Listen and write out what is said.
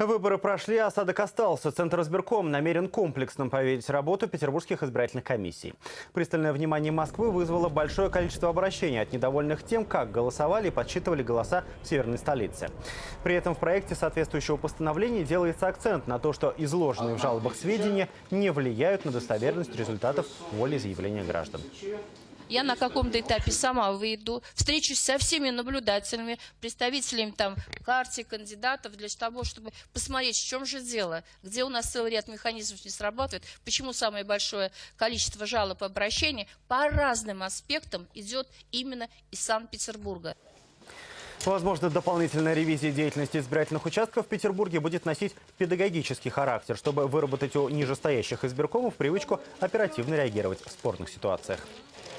Выборы прошли, а осадок остался. Центр избирком намерен комплексно проверить работу петербургских избирательных комиссий. Пристальное внимание Москвы вызвало большое количество обращений от недовольных тем, как голосовали и подсчитывали голоса в северной столице. При этом в проекте соответствующего постановления делается акцент на то, что изложенные в жалобах сведения не влияют на достоверность результатов волеизъявления граждан. Я на каком-то этапе сама выйду, встречусь со всеми наблюдателями, представителями там партий, кандидатов, для того, чтобы посмотреть, в чем же дело, где у нас целый ряд механизмов не срабатывает, почему самое большое количество жалоб и обращений по разным аспектам идет именно из Санкт-Петербурга. Возможно, дополнительная ревизия деятельности избирательных участков в Петербурге будет носить педагогический характер, чтобы выработать у нижестоящих избиркомов привычку оперативно реагировать в спорных ситуациях.